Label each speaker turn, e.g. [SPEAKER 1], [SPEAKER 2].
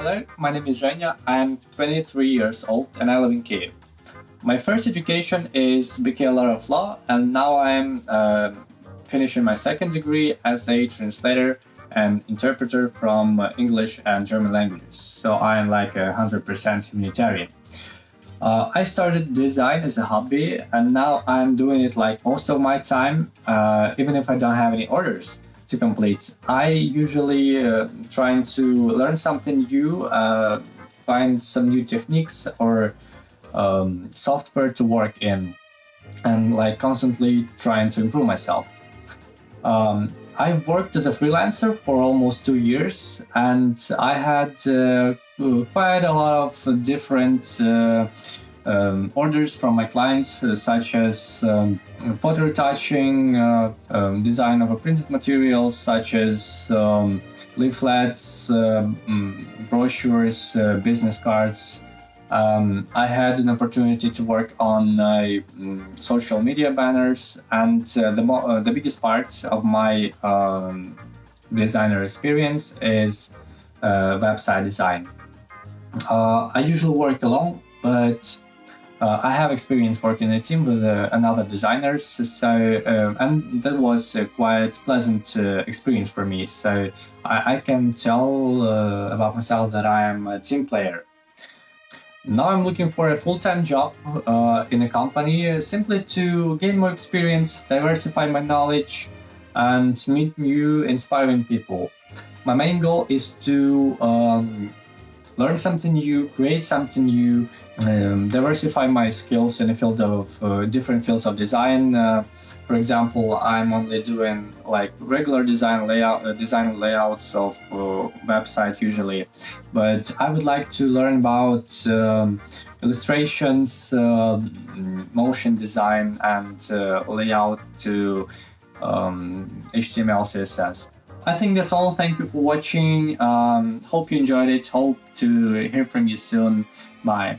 [SPEAKER 1] Hello, my name is Zhenya. I'm 23 years old and I live in Kiev. My first education is Bachelor of Law and now I'm uh, finishing my second degree as a translator and interpreter from uh, English and German languages. So I'm like a 100% humanitarian. Uh, I started design as a hobby and now I'm doing it like most of my time, uh, even if I don't have any orders to complete. I usually uh, trying to learn something new, uh, find some new techniques or um, software to work in and like constantly trying to improve myself. Um, I've worked as a freelancer for almost two years and I had uh, quite a lot of different uh, um, orders from my clients, uh, such as um, photo retouching, uh, um, design of printed materials, such as um, leaflets, uh, mm, brochures, uh, business cards. Um, I had an opportunity to work on uh, mm, social media banners, and uh, the, the biggest part of my um, designer experience is website design. I usually work alone, but uh, I have experience working in a team with uh, another designers, so um, and that was a quite pleasant uh, experience for me. So I, I can tell uh, about myself that I am a team player. Now I'm looking for a full-time job uh, in a company uh, simply to gain more experience, diversify my knowledge, and meet new inspiring people. My main goal is to um, learn something new, create something new, um, diversify my skills in the field of uh, different fields of design. Uh, for example, I'm only doing like regular design layout, uh, design layouts of uh, websites usually, but I would like to learn about um, illustrations, um, motion design, and uh, layout to um, HTML, CSS. I think that's all. Thank you for watching. Um, hope you enjoyed it. Hope to hear from you soon. Bye.